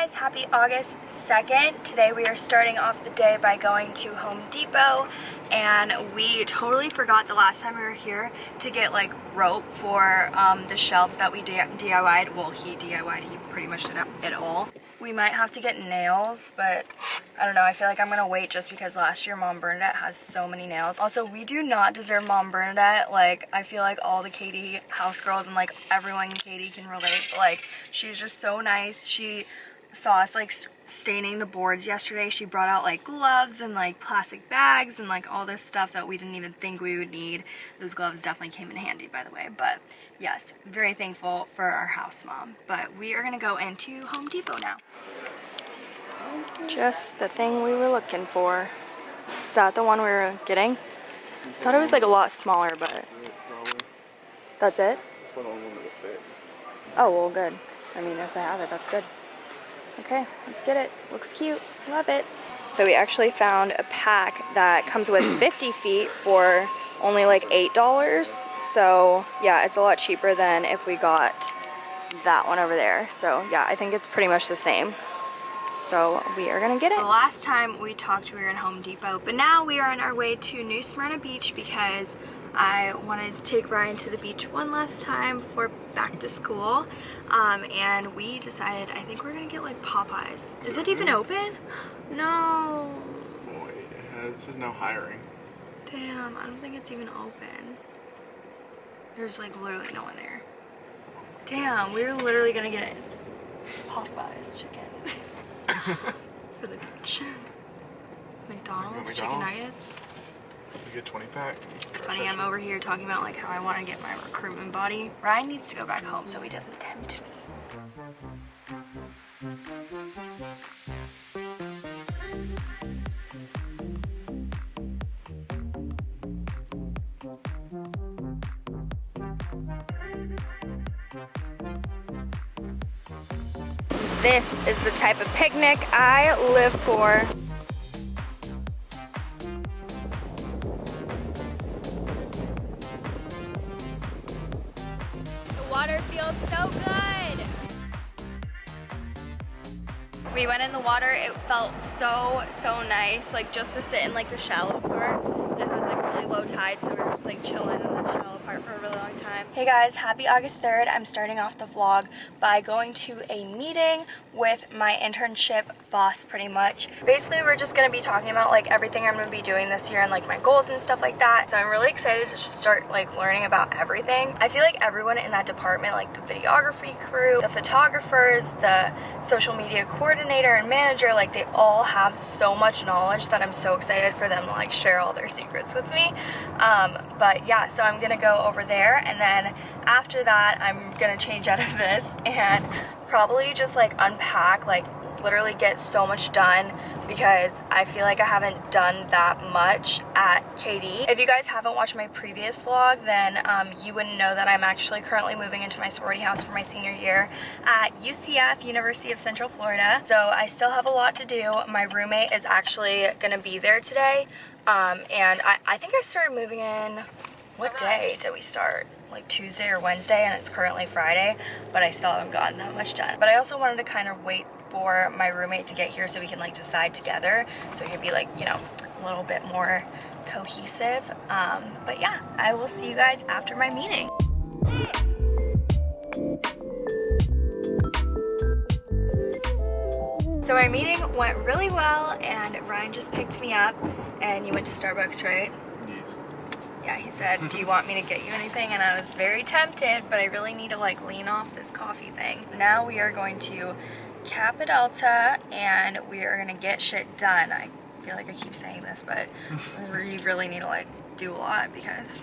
guys, happy August 2nd. Today we are starting off the day by going to Home Depot and we totally forgot the last time we were here to get like rope for um, the shelves that we DIY'd. Well, he DIY'd, he pretty much did it all. We might have to get nails, but I don't know. I feel like I'm gonna wait just because last year Mom Bernadette has so many nails. Also, we do not deserve Mom Bernadette. Like, I feel like all the KD house girls and like everyone KD can relate. But, like, she's just so nice. She saw us like staining the boards yesterday. She brought out like gloves and like plastic bags and like all this stuff that we didn't even think we would need. Those gloves definitely came in handy by the way. But yes, very thankful for our house mom. But we are gonna go into Home Depot now. Just the thing we were looking for. Is that the one we were getting? Thought it was like a lot smaller, but that's it? Oh, well, good. I mean, if they have it, that's good. Okay, let's get it. Looks cute. Love it. So we actually found a pack that comes with 50 feet for only like $8. So yeah, it's a lot cheaper than if we got that one over there. So yeah, I think it's pretty much the same. So we are gonna get it. The last time we talked, we were in Home Depot, but now we are on our way to New Smyrna Beach because I wanted to take Ryan to the beach one last time for back to school. Um, and we decided, I think we're gonna get like Popeyes. Is it even open? No. Boy, it says no hiring. Damn, I don't think it's even open. There's like literally no one there. Damn, we were literally gonna get Popeyes chicken. for the beach. McDonald's, McDonald's, chicken nuggets. You get 20 pack. It's funny, I'm over here talking about like how I want to get my recruitment body. Ryan needs to go back home so he doesn't tempt me. This is the type of picnic I live for. Felt so, so nice, like just to sit in like the shallow part. It has like really low tide, so we were just like chilling in the shallow part for a really long time. Hey guys, happy August 3rd. I'm starting off the vlog by going to a meeting with my internship boss pretty much. Basically, we're just gonna be talking about like everything I'm gonna be doing this year and like my goals and stuff like that. So I'm really excited to just start like learning about everything. I feel like everyone in that department, like the videography crew, the photographers, the social media coordinator and manager, like they all have so much knowledge that I'm so excited for them to like share all their secrets with me. Um, but yeah, so I'm gonna go over there and then after that I'm gonna change out of this and probably just like unpack like literally get so much done because I feel like I haven't done that much at KD. If you guys haven't watched my previous vlog, then um, you wouldn't know that I'm actually currently moving into my sorority house for my senior year at UCF, University of Central Florida. So I still have a lot to do. My roommate is actually gonna be there today. Um, and I, I think I started moving in, what day did we start? like Tuesday or Wednesday and it's currently Friday, but I still haven't gotten that much done. But I also wanted to kind of wait for my roommate to get here so we can like decide together so we can be like, you know, a little bit more cohesive. Um, but yeah, I will see you guys after my meeting. So our meeting went really well and Ryan just picked me up and you went to Starbucks, right? Yes. Yeah, he said, do you want me to get you anything? And I was very tempted, but I really need to like lean off this coffee thing. Now we are going to Delta and we are gonna get shit done. I feel like I keep saying this, but we really need to like do a lot because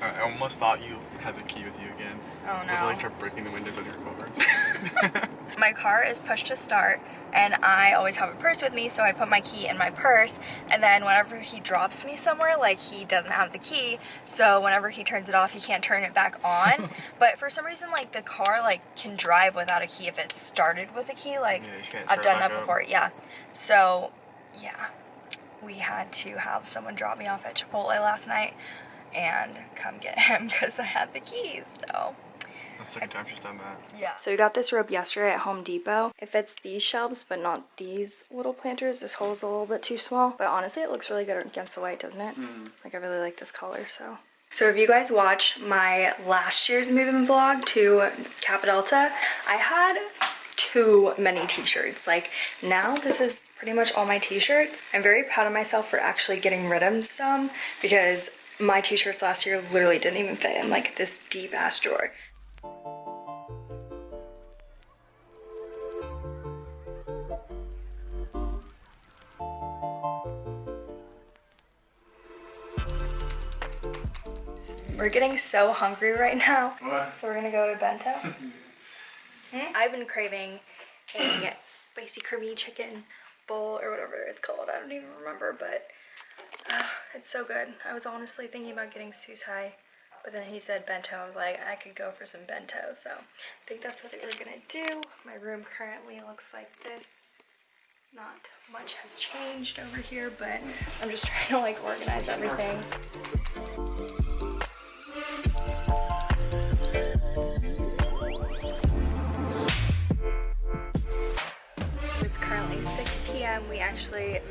I almost thought you had the key with you again. Oh no. I was like start breaking the windows on your car. my car is push to start and I always have a purse with me so I put my key in my purse and then whenever he drops me somewhere like he doesn't have the key so whenever he turns it off he can't turn it back on but for some reason like the car like can drive without a key if it's started with a key like yeah, I've done that before up. yeah so yeah we had to have someone drop me off at Chipotle last night and come get him because I had the keys so That's the second time she's done that. Yeah. So we got this rope yesterday at Home Depot. It fits these shelves, but not these little planters. This hole's a little bit too small. But honestly, it looks really good against the white, doesn't it? Hmm. Like, I really like this color, so. So if you guys watched my last year's moving vlog to Kappa Delta, I had too many t-shirts. Like, now this is pretty much all my t-shirts. I'm very proud of myself for actually getting rid of some because my t-shirts last year literally didn't even fit in like this deep ass drawer. We're getting so hungry right now. What? So we're gonna go to bento. Hmm? I've been craving a spicy creamy chicken bowl or whatever it's called. I don't even remember, but uh, it's so good. I was honestly thinking about getting susai, but then he said bento. I was like, I could go for some bento. So I think that's what we're gonna do. My room currently looks like this. Not much has changed over here, but I'm just trying to like organize everything.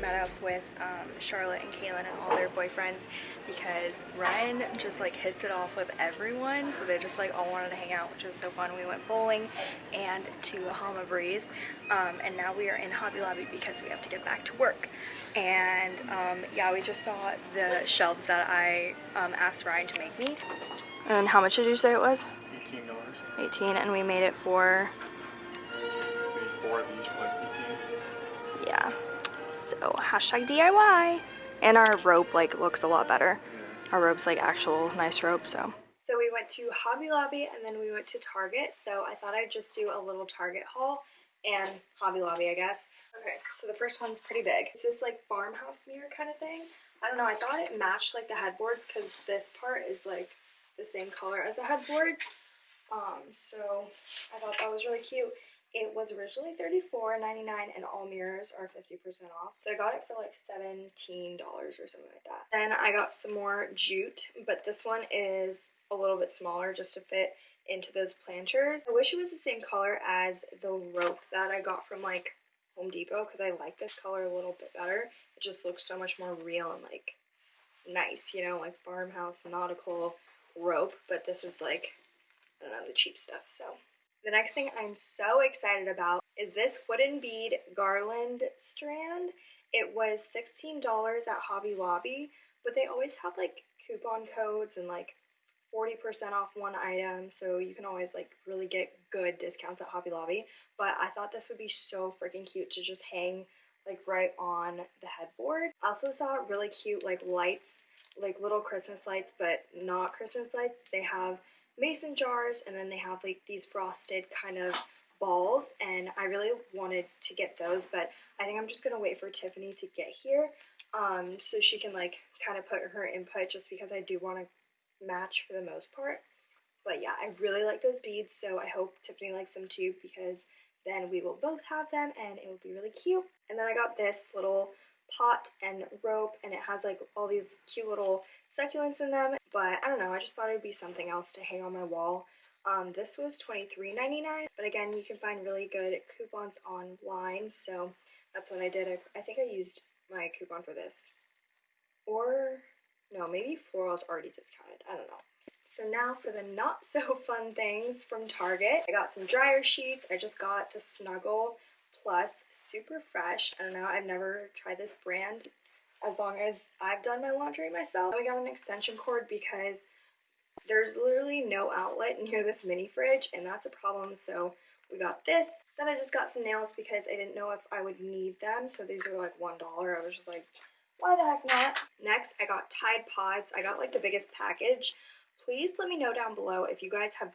Met up with um, Charlotte and Kaylin and all their boyfriends because Ryan just like hits it off with everyone. So they just like all wanted to hang out, which was so fun. We went bowling and to Bahama Breeze. Um, and now we are in Hobby Lobby because we have to get back to work. And um, yeah, we just saw the shelves that I um, asked Ryan to make me. And how much did you say it was? Eighteen dollars. 18 and we made it for Maybe four of these for like eighteen. yeah so hashtag diy and our rope like looks a lot better. Our rope's like actual nice rope so. So we went to hobby lobby and then we went to target. So i thought i'd just do a little target haul and hobby lobby i guess. Okay so the first one's pretty big. It's this like farmhouse mirror kind of thing? I don't know i thought it matched like the headboards because this part is like the same color as the headboards. Um, so I thought that was really cute. It was originally $34.99 and all mirrors are 50% off. So I got it for like $17 or something like that. Then I got some more jute, but this one is a little bit smaller just to fit into those planters. I wish it was the same color as the rope that I got from like Home Depot because I like this color a little bit better. It just looks so much more real and like nice, you know, like farmhouse nautical rope, but this is like I don't know, the cheap stuff. So the next thing I'm so excited about is this wooden bead garland strand. It was $16 at Hobby Lobby, but they always have like coupon codes and like 40% off one item, so you can always like really get good discounts at Hobby Lobby. But I thought this would be so freaking cute to just hang like right on the headboard. I also saw really cute like lights, like little Christmas lights, but not Christmas lights. They have mason jars and then they have like these frosted kind of balls and I really wanted to get those but I think I'm just gonna wait for Tiffany to get here um, so she can like kind of put her input just because I do want to match for the most part. But yeah I really like those beads so I hope Tiffany likes them too because then we will both have them and it will be really cute. And then I got this little pot and rope and it has like all these cute little succulents in them but I don't know I just thought it would be something else to hang on my wall. Um, this was $23.99 but again you can find really good coupons online so that's what I did. I, I think I used my coupon for this. Or no maybe floral's already discounted I don't know. So now for the not so fun things from Target. I got some dryer sheets I just got the Snuggle Plus Super Fresh. I don't know, I've never tried this brand as long as I've done my laundry myself. We got an extension cord because there's literally no outlet near this mini fridge and that's a problem so we got this. Then I just got some nails because I didn't know if I would need them so these are like $1. I was just like why the heck not? Next I got Tide Pods. I got like the biggest package. Please let me know down below if you guys have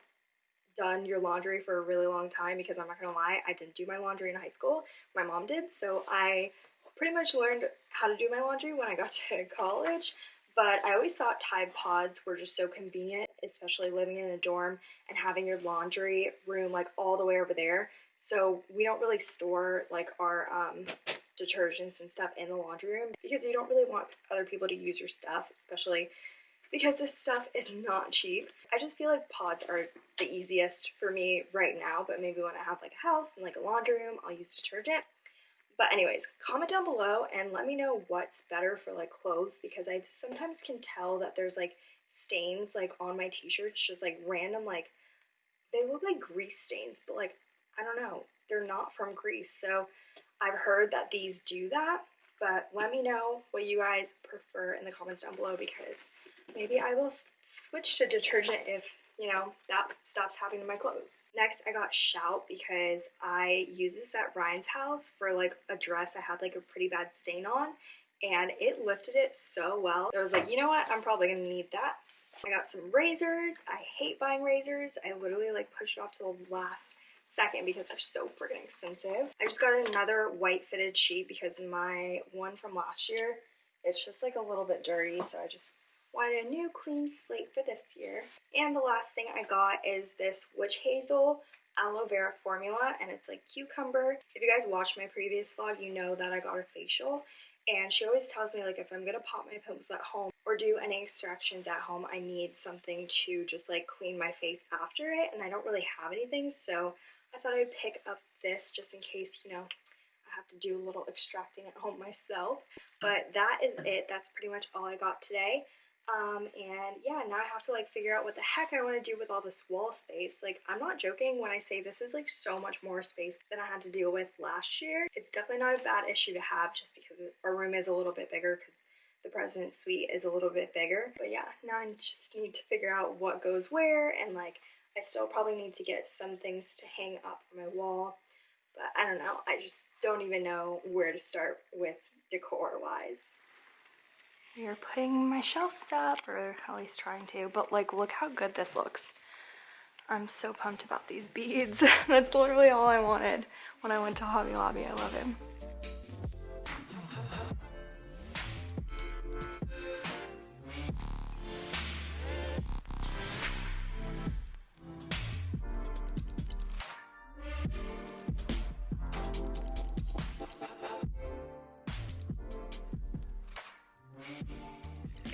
done your laundry for a really long time because I'm not gonna lie, I didn't do my laundry in high school. My mom did, so I pretty much learned how to do my laundry when I got to college. But I always thought Tide Pods were just so convenient, especially living in a dorm and having your laundry room like all the way over there. So we don't really store like our um, detergents and stuff in the laundry room because you don't really want other people to use your stuff, especially because this stuff is not cheap. I just feel like pods are the easiest for me right now, but maybe when I have like a house and like a laundry room, I'll use detergent. But anyways, comment down below and let me know what's better for like clothes because I sometimes can tell that there's like stains like on my t-shirts, just like random like they look like grease stains, but like I don't know, they're not from grease. So I've heard that these do that, but let me know what you guys prefer in the comments down below because maybe I will switch to detergent if, you know, that stops happening to my clothes. Next, I got Shout because I use this at Ryan's house for like a dress I had like a pretty bad stain on and it lifted it so well. I was like, you know what? I'm probably gonna need that. I got some razors. I hate buying razors. I literally like push it off to the last second because they're so freaking expensive. I just got another white fitted sheet because my one from last year, it's just like a little bit dirty. So I just wanted a new clean slate for this year. And the last thing I got is this witch hazel aloe vera formula and it's like cucumber. If you guys watched my previous vlog, you know that I got a facial and she always tells me like if I'm gonna pop my pimples at home or do any extractions at home, I need something to just like clean my face after it and I don't really have anything so I thought I'd pick up this just in case, you know, I have to do a little extracting at home myself. But that is it. That's pretty much all I got today. Um, and yeah, now I have to like figure out what the heck I want to do with all this wall space. Like, I'm not joking when I say this is like so much more space than I had to deal with last year. It's definitely not a bad issue to have just because our room is a little bit bigger because the president's suite is a little bit bigger. But yeah, now I just need to figure out what goes where and like I still probably need to get some things to hang up on my wall. But I don't know. I just don't even know where to start with decor wise. We're putting my shelves up, or at least trying to, but like look how good this looks. I'm so pumped about these beads. That's literally all I wanted when I went to Hobby Lobby. I love it.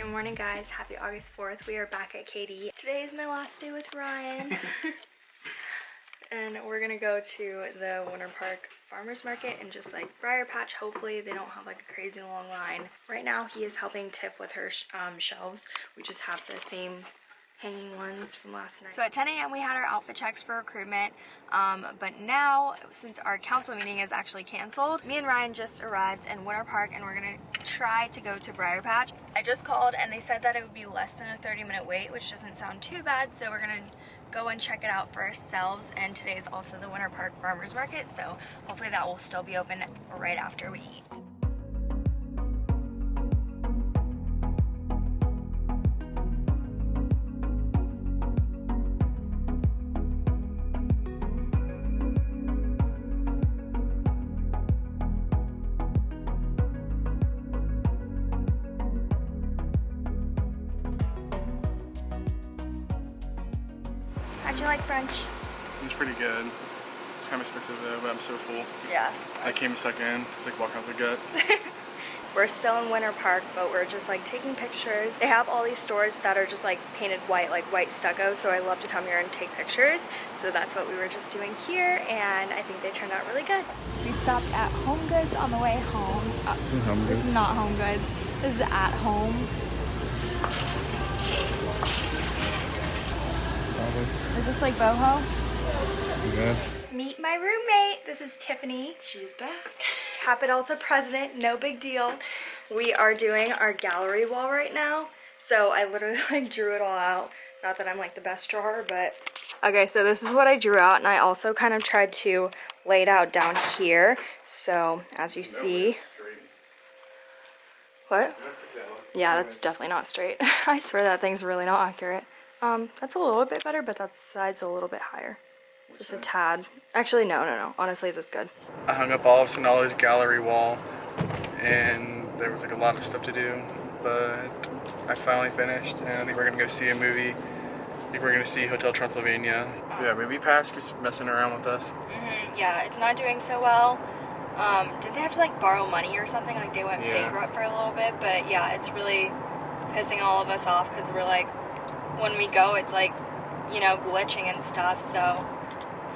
Good morning guys, happy August 4th. We are back at KD. Today is my last day with Ryan. and we're gonna go to the Winter Park Farmers Market and just like Briar Patch. Hopefully they don't have like a crazy long line. Right now he is helping Tiff with her sh um, shelves. We just have the same hanging ones from last night. So at 10 a.m. we had our outfit checks for recruitment, um, but now since our council meeting is actually canceled, me and Ryan just arrived in Winter Park and we're gonna try to go to Briar Patch. I just called and they said that it would be less than a 30 minute wait, which doesn't sound too bad, so we're gonna go and check it out for ourselves and today is also the Winter Park Farmers Market, so hopefully that will still be open right after we eat. It's pretty good. It's kind of expensive though, but I'm so full. Yeah. I came second, like walking out the gut. We're still in Winter Park, but we're just like taking pictures. They have all these stores that are just like painted white, like white stucco, so I love to come here and take pictures. So that's what we were just doing here, and I think they turned out really good. We stopped at Home Goods on the way home. Uh, Home this Goods? is not Home Goods. This is at home. Is this like boho? Yes. Meet my roommate. This is Tiffany. She's back. Kappa Delta president, no big deal. We are doing our gallery wall right now. So I literally like drew it all out. Not that I'm like the best drawer, but. Okay, so this is what I drew out and I also kind of tried to lay it out down here. So as you see. What? Yeah, that's definitely not straight. I swear that thing's really not accurate. Um, that's a little bit better, but that side's a little bit higher. Just a tad. Actually, no, no, no. Honestly, that's good. I hung up all of Sonala's gallery wall, and there was like a lot of stuff to do, but I finally finished, and I think we're gonna go see a movie. I think we're gonna see Hotel Transylvania. Yeah, Movie Pass just messing around with us. hmm yeah, it's not doing so well. Um, did they have to like borrow money or something? Like they went Yeah. bankrupt for a little bit, but yeah, it's really pissing all of us off because we're like, when we go, it's like, you know, glitching and stuff. So it's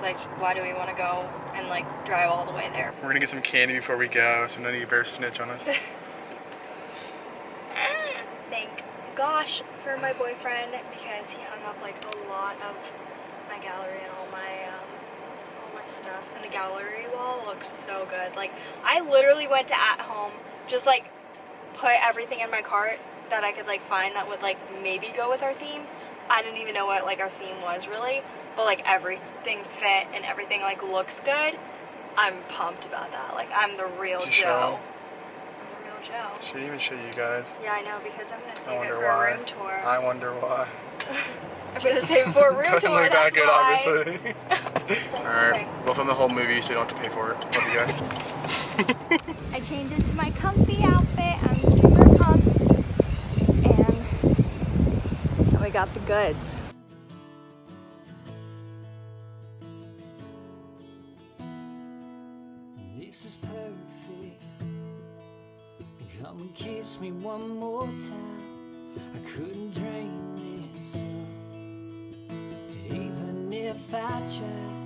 like, why do we want to go and like drive all the way there? We're gonna get some candy before we go, so none of you better snitch on us. Thank gosh for my boyfriend because he hung up like a lot of my gallery and all my um, all my stuff. And the gallery wall looks so good. Like I literally went to at home, just like put everything in my cart that I could like find that would like maybe go with our theme. I didn't even know what like our theme was really, but like everything fit and everything like looks good. I'm pumped about that. Like I'm the real Joe. show. I'm the real Joe. Should even show you guys. Yeah, I know because I'm gonna I save it for why. a room tour. I wonder why. I'm gonna save it for a room Doesn't tour. look That's that good, why. obviously. Alright, we'll film the whole movie so you don't have to pay for it. Love you guys. I changed into my comfy outfit. I'm super pumped, and we got the goods. Come and kiss me one more time. I couldn't dream this up, even if I tried.